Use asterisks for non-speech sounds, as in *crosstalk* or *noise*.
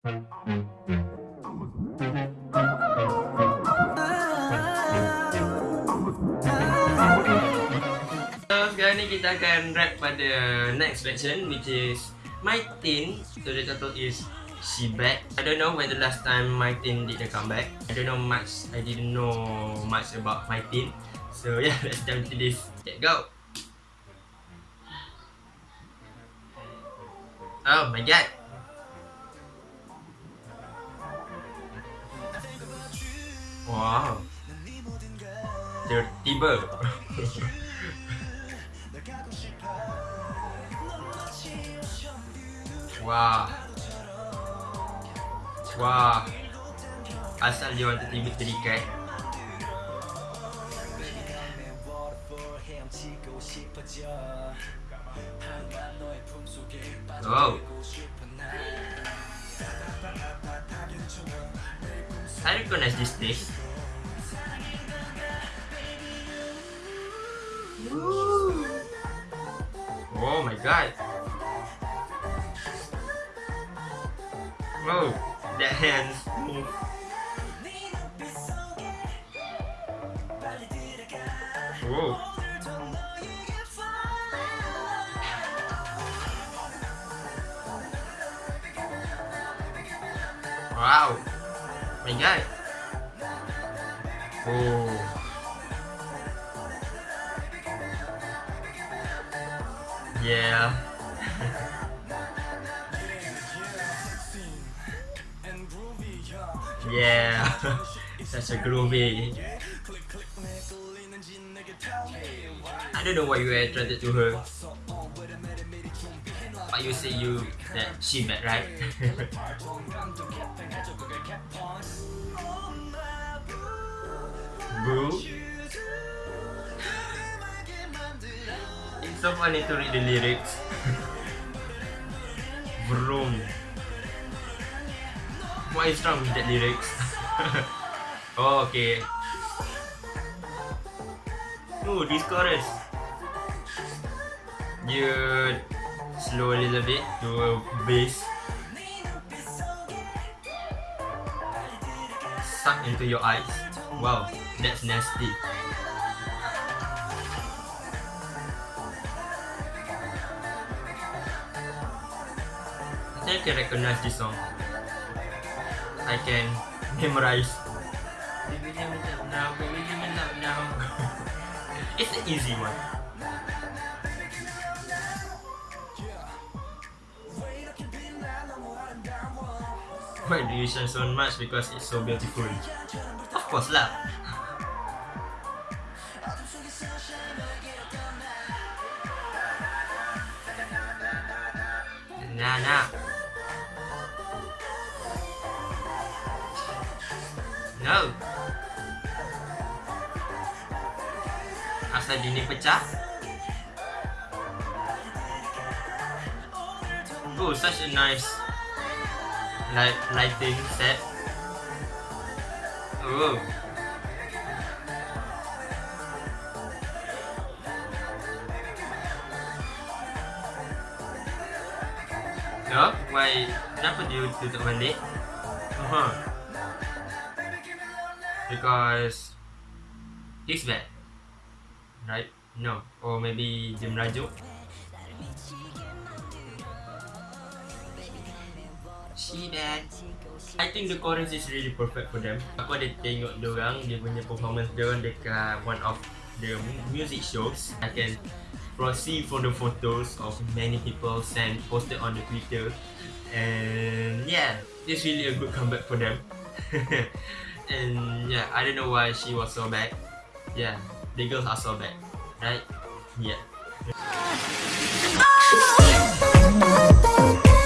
Sekarang ni kita akan rap pada next section which is My Teen. So the title is She Back. I don't know when the last time My Teen did a comeback. I don't know much I didn't know much about My Teen. So *laughs* yeah let's jump into this. Let's go. Oh my god Tiba-tiba Wah Wah Asal dia orang tiba terikat Oh. I recognize this taste Oh my god oh that hand. Whoa. Wow. My god. Oh. Yeah. Yeah, *laughs* That's a groovy. I don't know why you attracted to her. But you say you that she met, right? *laughs* Boo. It's so funny to read the lyrics. Vroom. What is wrong with that lyrics? *laughs* oh, okay. Oh, this chorus. You slow a little bit to bass. Suck into your eyes. Wow, that's nasty. I can recognize this song. I can memorize. *laughs* it's an easy one. Why do you shine so much? Because it's so beautiful. Of course lah. *laughs* Nah, nah. No. Asal dinding pecah. Oh, such a nice light lighting set. Oh. No? Why? Kenapa dia tutup balik? Uh -huh. Because He's bad. Right? No. Or maybe dia merajuk She bad. I think the chorus is really perfect for them. Aku ada tengok diorang Dia punya performance diorang dekat one of the music shows. I can proceed from the photos of many people sent posted on the Twitter. And yeah, it's really a good comeback for them. *laughs* and yeah, I don't know why she was so bad. Yeah, the girls are so bad, right? Yeah. Oh!